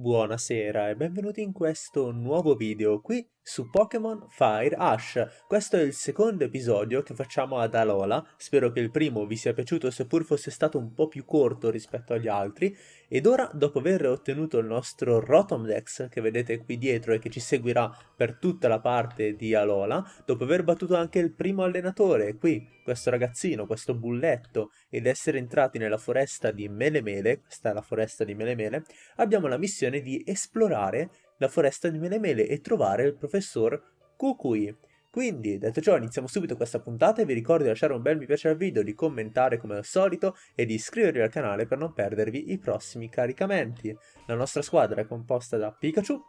Buonasera e benvenuti in questo nuovo video qui su Pokémon Fire Ash. Questo è il secondo episodio che facciamo ad Alola, spero che il primo vi sia piaciuto seppur fosse stato un po' più corto rispetto agli altri. Ed ora, dopo aver ottenuto il nostro Rotom Dex che vedete qui dietro e che ci seguirà per tutta la parte di Alola, dopo aver battuto anche il primo allenatore, qui, questo ragazzino, questo bulletto, ed essere entrati nella foresta di Melemele, questa è la foresta di Melemele, abbiamo la missione di esplorare la foresta di Melemele e trovare il professor Kukui. Quindi, detto ciò, iniziamo subito questa puntata e vi ricordo di lasciare un bel mi piace al video, di commentare come al solito e di iscrivervi al canale per non perdervi i prossimi caricamenti. La nostra squadra è composta da Pikachu.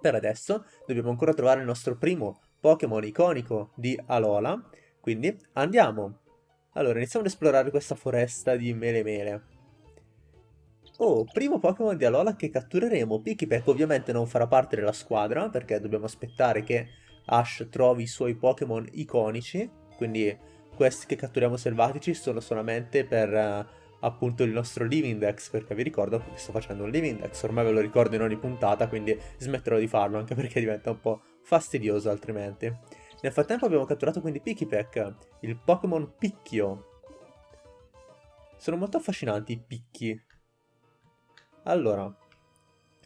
Per adesso dobbiamo ancora trovare il nostro primo Pokémon iconico di Alola, quindi andiamo! Allora, iniziamo ad esplorare questa foresta di Melemele. Oh, primo Pokémon di Alola che cattureremo. Pikipek ovviamente non farà parte della squadra, perché dobbiamo aspettare che Ash trovi i suoi Pokémon iconici, quindi questi che catturiamo selvatici sono solamente per uh, appunto il nostro Living Dex, perché vi ricordo che sto facendo un Living Dex, ormai ve lo ricordo in ogni puntata, quindi smetterò di farlo, anche perché diventa un po' fastidioso altrimenti. Nel frattempo abbiamo catturato quindi Pikipek, il Pokémon Picchio. Sono molto affascinanti i picchi, allora,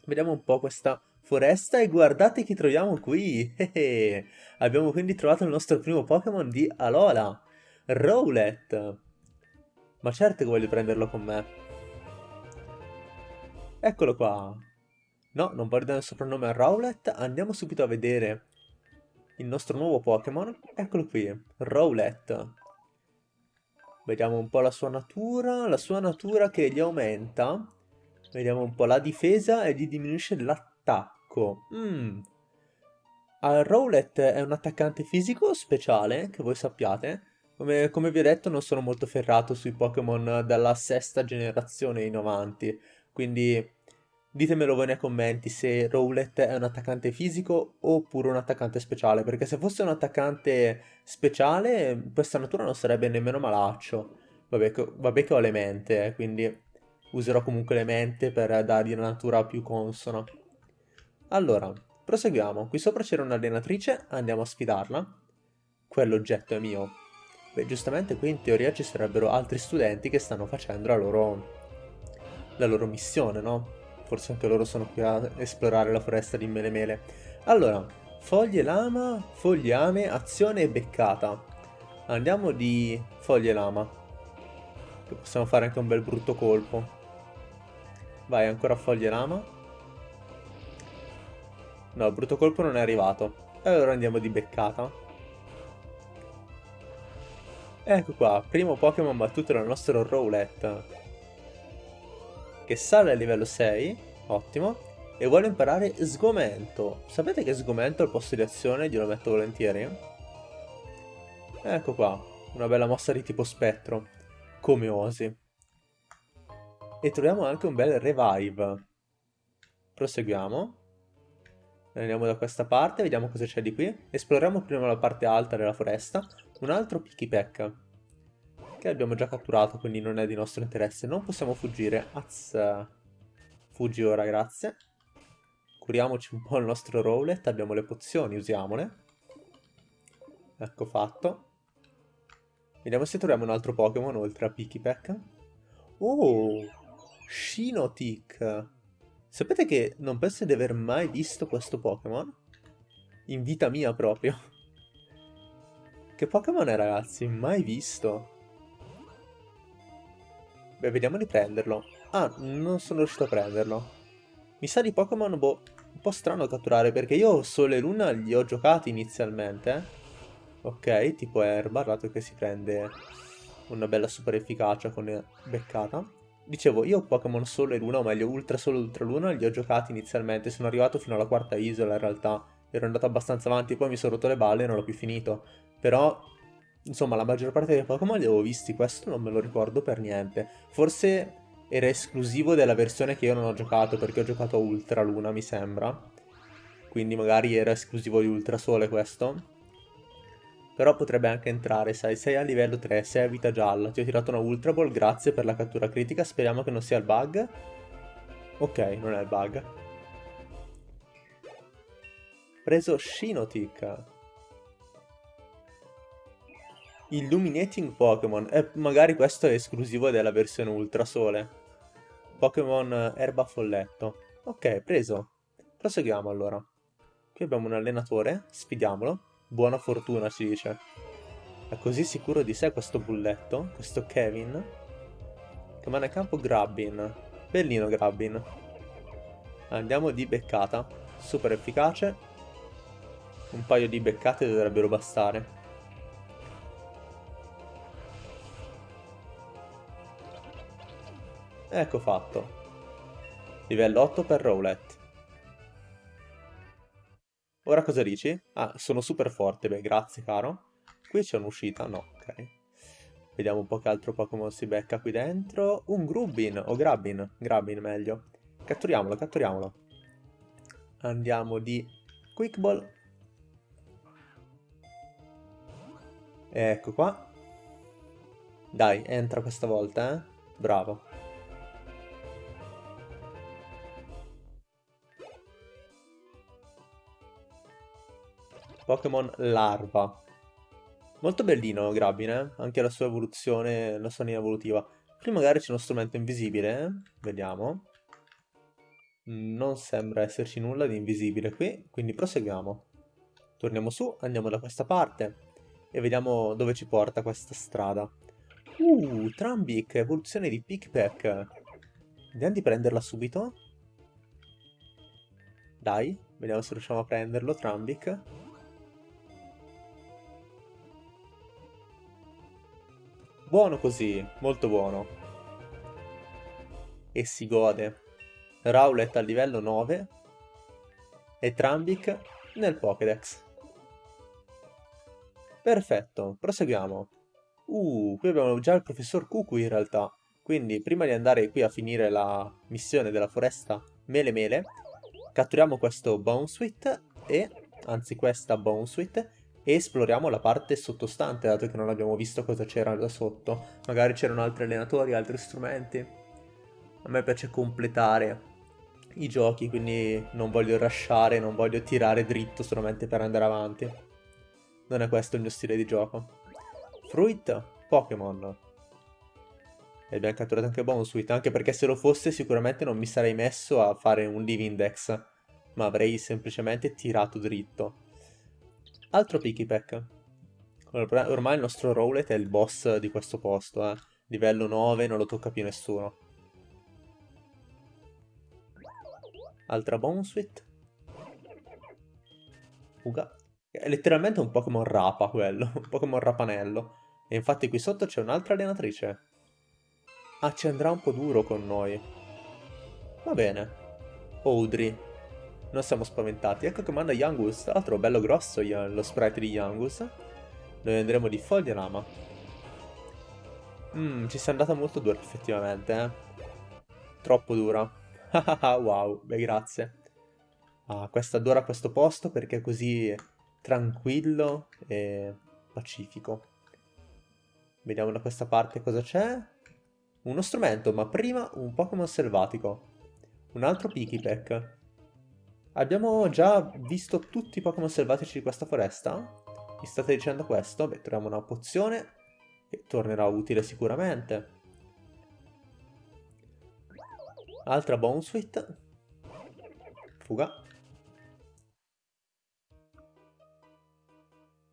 vediamo un po' questa foresta e guardate chi troviamo qui. Abbiamo quindi trovato il nostro primo Pokémon di Alola, Rowlet. Ma certo che voglio prenderlo con me. Eccolo qua. No, non voglio dare il soprannome a Rowlet. Andiamo subito a vedere il nostro nuovo Pokémon. Eccolo qui, Rowlet. Vediamo un po' la sua natura. La sua natura che gli aumenta Vediamo un po' la difesa e gli diminuisce l'attacco. Mm. Rowlet è un attaccante fisico speciale, che voi sappiate. Come, come, vi ho detto non sono molto ferrato sui Pokémon dalla sesta generazione in avanti. Quindi ditemelo voi nei commenti se Rowlet è un attaccante fisico oppure un attaccante speciale. Perché se fosse un attaccante speciale questa natura non sarebbe nemmeno malaccio. Vabbè, vabbè che ho le mente, eh, quindi userò comunque le mente per dargli una natura più consona. Allora, proseguiamo. Qui sopra c'era un'allenatrice, andiamo a sfidarla. Quell'oggetto è mio. Beh, giustamente qui in teoria ci sarebbero altri studenti che stanno facendo la loro, la loro missione, no? Forse anche loro sono qui a esplorare la foresta di Melemele. Allora, foglie lama, fogliame, azione e beccata. Andiamo di foglie lama. Possiamo fare anche un bel brutto colpo. Vai, ancora foglie lama. No, il brutto colpo non è arrivato. E allora andiamo di beccata. Ecco qua, primo Pokémon battuto dal nostro Rowlet. Che sale a livello 6, ottimo. E vuole imparare sgomento. Sapete che sgomento al posto di azione glielo metto volentieri? Ecco qua, una bella mossa di tipo spettro. Come osi. E troviamo anche un bel revive. Proseguiamo. Andiamo da questa parte, vediamo cosa c'è di qui. Esploriamo prima la parte alta della foresta. Un altro Pikipek. Che abbiamo già catturato, quindi non è di nostro interesse. Non possiamo fuggire. Az. Fuggi ora, grazie. Curiamoci un po' il nostro Rowlet. Abbiamo le pozioni, usiamole. Ecco fatto. Vediamo se troviamo un altro Pokémon oltre a Pikipek. Oh! Shinotic. Sapete che non penso di aver mai visto questo Pokémon? In vita mia proprio. Che Pokémon è ragazzi? Mai visto. Beh, vediamo di prenderlo. Ah, non sono riuscito a prenderlo. Mi sa di Pokémon, boh, un po' strano catturare, perché io Sole e Luna li ho giocati inizialmente. Ok, tipo Erba, dato che si prende una bella super efficacia con beccata. Dicevo, io Pokémon Solo e Luna, o meglio Ultra Solo e Ultra Luna, li ho giocati inizialmente, sono arrivato fino alla quarta isola in realtà, ero andato abbastanza avanti, poi mi sono rotto le balle e non l'ho più finito. Però, insomma, la maggior parte dei Pokémon li avevo visti, questo non me lo ricordo per niente. Forse era esclusivo della versione che io non ho giocato, perché ho giocato Ultra Luna, mi sembra. Quindi magari era esclusivo di Ultra Sole questo. Però potrebbe anche entrare, sai, sei a livello 3, sei a vita gialla, ti ho tirato una Ultra Ball, grazie per la cattura critica, speriamo che non sia il bug. Ok, non è il bug. preso Shinotic. Illuminating Pokémon. E magari questo è esclusivo della versione Ultrasole. Pokémon Erba Folletto. Ok, preso. Proseguiamo allora. Qui abbiamo un allenatore, sfidiamolo. Buona fortuna ci dice. È così sicuro di sé questo bulletto, questo Kevin. Che manda in campo Grabbin. Bellino Grabbin. Andiamo di beccata. Super efficace. Un paio di beccate dovrebbero bastare. Ecco fatto. Livello 8 per Rowlet. Ora cosa dici? Ah, sono super forte, beh, grazie caro. Qui c'è un'uscita, no, ok. Vediamo un po' che altro Pokémon si becca qui dentro. Un Grubbin, o Grabbin, Grabbin meglio. Catturiamolo, catturiamolo. Andiamo di Quick Ball. Ecco qua. Dai, entra questa volta, eh. Bravo. Pokémon Larva. Molto bellino Grabine, eh? anche la sua evoluzione, la sua linea evolutiva. Qui magari c'è uno strumento invisibile, eh? vediamo. Non sembra esserci nulla di invisibile qui, quindi proseguiamo. Torniamo su, andiamo da questa parte e vediamo dove ci porta questa strada. Uh, Trambic, evoluzione di Pickpack. Vediamo di prenderla subito. Dai, vediamo se riusciamo a prenderlo, Trambic. Buono così, molto buono. E si gode. Rowlet al livello 9 e Trambic nel Pokédex. Perfetto, proseguiamo. Uh, qui abbiamo già il professor Cucu in realtà. Quindi prima di andare qui a finire la missione della foresta Mele Mele, catturiamo questo Bonesweet e, anzi questa Bonesweet, e esploriamo la parte sottostante, dato che non abbiamo visto cosa c'era da sotto. Magari c'erano altri allenatori, altri strumenti. A me piace completare i giochi, quindi non voglio rushare, non voglio tirare dritto solamente per andare avanti. Non è questo il mio stile di gioco. Fruit, Pokémon. E abbiamo catturato anche Bonesweet, anche perché se lo fosse sicuramente non mi sarei messo a fare un Live Index, ma avrei semplicemente tirato dritto. Altro Pikipek. Ormai il nostro Rowlet è il boss di questo posto, eh. Livello 9, non lo tocca più nessuno. Altra Bonesweet. Fuga. È letteralmente un Pokémon rapa quello, un Pokémon rapanello. E infatti qui sotto c'è un'altra allenatrice. Ah, ci andrà un po' duro con noi. Va bene. Audrey. Non siamo spaventati. Ecco che manda Yangus. Tra l'altro bello grosso lo sprite di Yangus. Noi andremo di Fogliarama. Mmm, ci sia andata molto dura effettivamente, eh. Troppo dura. wow, beh grazie. Ah, questa adora questo posto perché è così tranquillo e pacifico. Vediamo da questa parte cosa c'è. Uno strumento, ma prima un Pokémon selvatico. Un altro Pikipek. Abbiamo già visto tutti i Pokémon selvatici di questa foresta? Mi state dicendo questo? Beh, troviamo una pozione che tornerà utile sicuramente. Altra Bonesweet. Fuga.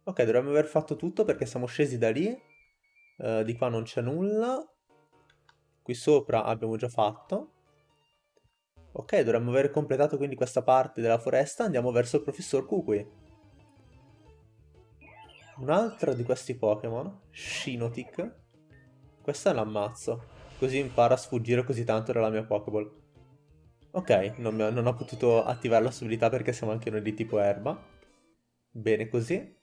Ok, dovremmo aver fatto tutto perché siamo scesi da lì. Uh, di qua non c'è nulla. Qui sopra abbiamo già fatto. Ok, dovremmo aver completato quindi questa parte della foresta, andiamo verso il professor Kukui. Un altro di questi Pokémon, Shinotic. Questa l'ammazzo, così impara a sfuggire così tanto dalla mia Pokéball. Ok, non, non ho potuto attivare la sua abilità perché siamo anche noi di tipo erba. Bene così.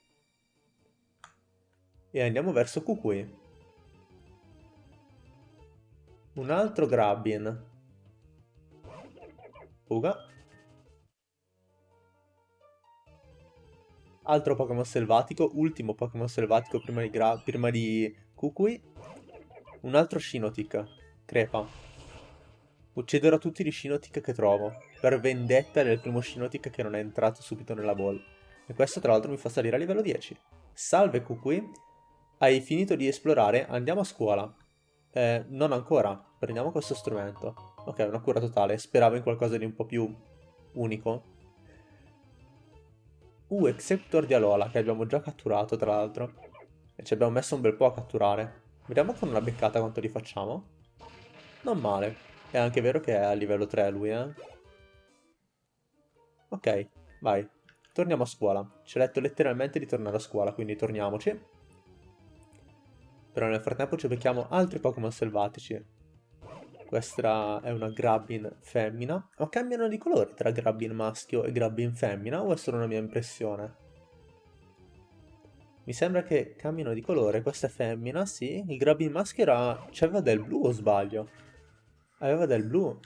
E andiamo verso Kukui. Un altro Grabbin. Fuga. Altro Pokémon selvatico, ultimo Pokémon selvatico prima di, prima di Kukui. Un altro Shinotic, Crepa. Ucciderò tutti gli Shinotic che trovo, per vendetta del primo Shinotic che non è entrato subito nella ball. E questo tra l'altro mi fa salire a livello 10. Salve Kukui, hai finito di esplorare, andiamo a scuola. Eh, non ancora, prendiamo questo strumento. Ok, una cura totale, speravo in qualcosa di un po' più unico. Uh, Executor di Alola, che abbiamo già catturato tra l'altro. E ci abbiamo messo un bel po' a catturare. Vediamo con una beccata quanto li facciamo. Non male. È anche vero che è a livello 3 lui, eh. Ok, vai. Torniamo a scuola. Ci ha detto letteralmente di tornare a scuola, quindi torniamoci. Però nel frattempo ci becchiamo altri Pokémon selvatici. Questa è una Grabbin femmina. Ma cambiano di colore tra Grabbin maschio e Grabbin femmina o è solo una mia impressione? Mi sembra che cambino di colore. Questa è femmina, sì. Il Grabbin maschio era... C'aveva del blu o sbaglio? Aveva del blu.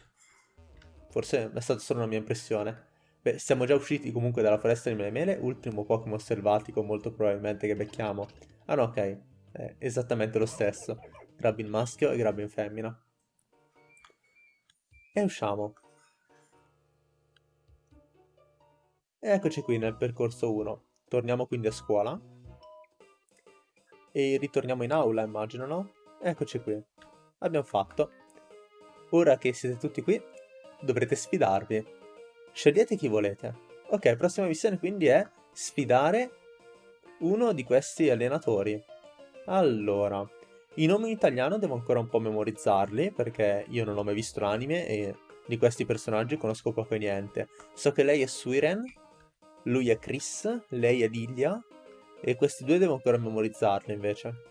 Forse è stata solo una mia impressione. Beh, siamo già usciti comunque dalla foresta di Melemele. Ultimo Pokémon selvatico molto probabilmente che becchiamo. Ah no, ok. È esattamente lo stesso. Grabbin maschio e Grabbin femmina. E usciamo. E eccoci qui nel percorso 1. Torniamo quindi a scuola. E ritorniamo in aula, immagino, no? Eccoci qui. Abbiamo fatto. Ora che siete tutti qui, dovrete sfidarvi. Scegliete chi volete. Ok, prossima missione quindi è sfidare uno di questi allenatori. Allora, i nomi in italiano devo ancora un po' memorizzarli, perché io non ho mai visto l'anime e di questi personaggi conosco poco e niente. So che lei è Suiren, lui è Chris, lei è Lilia, e questi due devo ancora memorizzarli invece.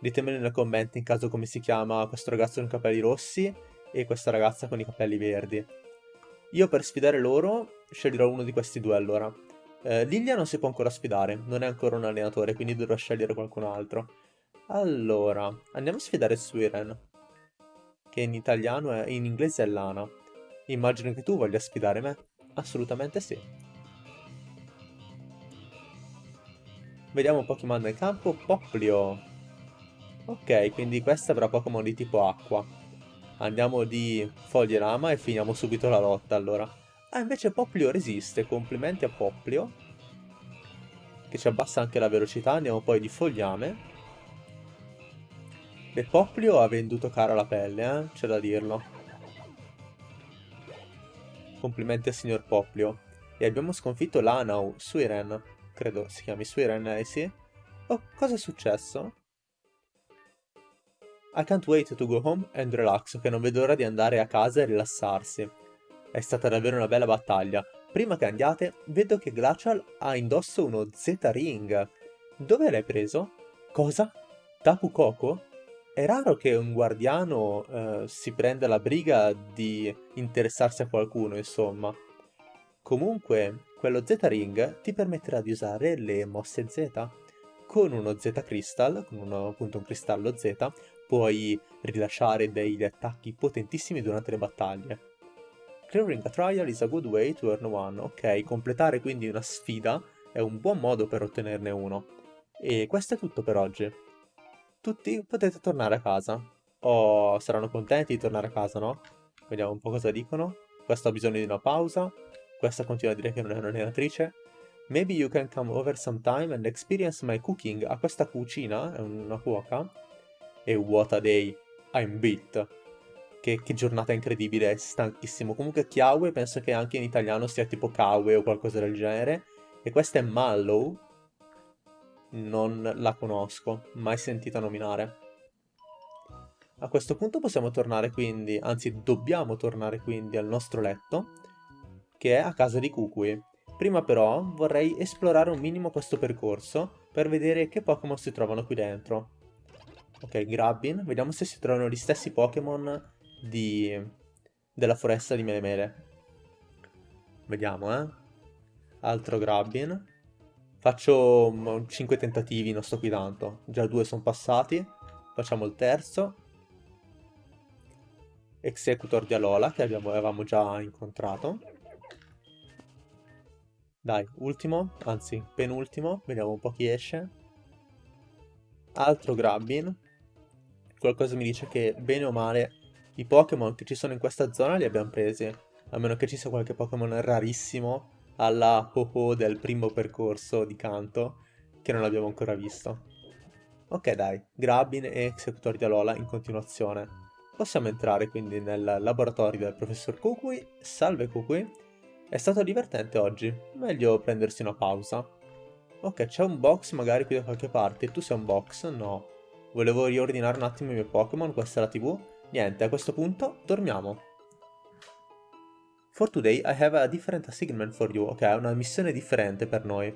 Ditemelo nei commenti in caso come si chiama questo ragazzo con i capelli rossi e questa ragazza con i capelli verdi. Io per sfidare loro sceglierò uno di questi due allora. Eh, Lilia non si può ancora sfidare, non è ancora un allenatore, quindi dovrò scegliere qualcun altro. Allora, andiamo a sfidare Suiren, che in italiano è, in inglese è Lana. Immagino che tu voglia sfidare me. Assolutamente sì. Vediamo Pokémon nel campo. Poplio. Ok, quindi questa avrà Pokémon di tipo acqua. Andiamo di foglie lama e finiamo subito la lotta allora. Ah, invece Poplio resiste. Complimenti a Poplio. Che ci abbassa anche la velocità. Andiamo poi di fogliame. E Poplio ha venduto cara la pelle, eh? C'è da dirlo. Complimenti al signor Poplio. E abbiamo sconfitto Lanau, Suiren credo si chiami Suiren, eh sì. Oh, cosa è successo? I can't wait to go home and relax, che non vedo l'ora di andare a casa e rilassarsi. È stata davvero una bella battaglia. Prima che andiate, vedo che Glacial ha indosso uno Z-Ring. Dove l'hai preso? Cosa? Tapu Koko? È raro che un guardiano eh, si prenda la briga di interessarsi a qualcuno, insomma. Comunque, quello Z-Ring ti permetterà di usare le mosse Z. Con uno Z-Crystal, con uno, appunto un cristallo Z, puoi rilasciare degli attacchi potentissimi durante le battaglie. Clearing a trial is a good way to earn one. Ok, completare quindi una sfida è un buon modo per ottenerne uno. E questo è tutto per oggi. Tutti potete tornare a casa. Oh, saranno contenti di tornare a casa, no? Vediamo un po' cosa dicono. Questo ha bisogno di una pausa. Questa continua a dire che non è un'allenatrice. Maybe you can come over sometime and experience my cooking. A questa cucina, è una cuoca. E what a day. I'm beat. Che, che, giornata incredibile, stanchissimo. Comunque Chiawe penso che anche in italiano sia tipo Kawe o qualcosa del genere. E questa è Mallow. Non la conosco, mai sentita nominare. A questo punto possiamo tornare quindi, anzi dobbiamo tornare quindi al nostro letto che è a casa di Kukui. Prima però vorrei esplorare un minimo questo percorso per vedere che Pokémon si trovano qui dentro. Ok, Grabbin, vediamo se si trovano gli stessi Pokémon di... della foresta di Melemele. Vediamo, eh. Altro Grabbin. Faccio 5 tentativi, non sto qui tanto. Già due sono passati. Facciamo il terzo. Executor di Alola, che abbiamo, avevamo già incontrato. Dai, ultimo, anzi penultimo, vediamo un po' chi esce. Altro Grabbin. Qualcosa mi dice che bene o male I Pokémon che ci sono in questa zona li abbiamo presi, a meno che ci sia qualche Pokémon rarissimo alla Ho-Ho del primo percorso di canto che non abbiamo ancora visto. Ok dai, Grabin e Executor di Alola in continuazione. Possiamo entrare quindi nel laboratorio del professor Kukui. Salve Kukui. È stato divertente oggi, meglio prendersi una pausa. Ok, c'è un box magari qui da qualche parte. Tu sei un box? No. Volevo riordinare un attimo i miei Pokémon, questa è la tv. Niente, a questo punto dormiamo. For today I have a different assignment for you. Ok, una missione differente per noi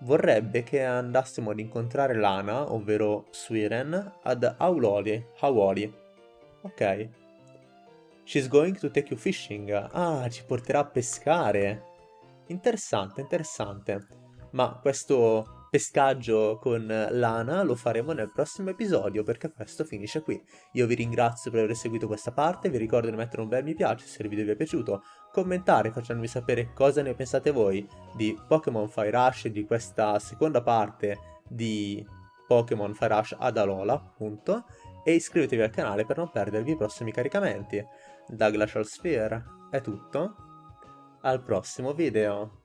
vorrebbe che andassimo ad incontrare Lana, ovvero Swiren, ad Auloli, Hawoli. Ok. She's going to take you fishing. Ah, ci porterà a pescare. Interessante, interessante. Ma questo pescaggio con Lana lo faremo nel prossimo episodio perché questo finisce qui. Io vi ringrazio per aver seguito questa parte, vi ricordo di mettere un bel mi piace se il video vi è piaciuto, commentare facendomi sapere cosa ne pensate voi di Pokémon Fire Rush e di questa seconda parte di Pokémon Fire Rush ad Alola, appunto, e iscrivetevi al canale per non perdervi i prossimi caricamenti. Da Glacial Sphere è tutto, al prossimo video!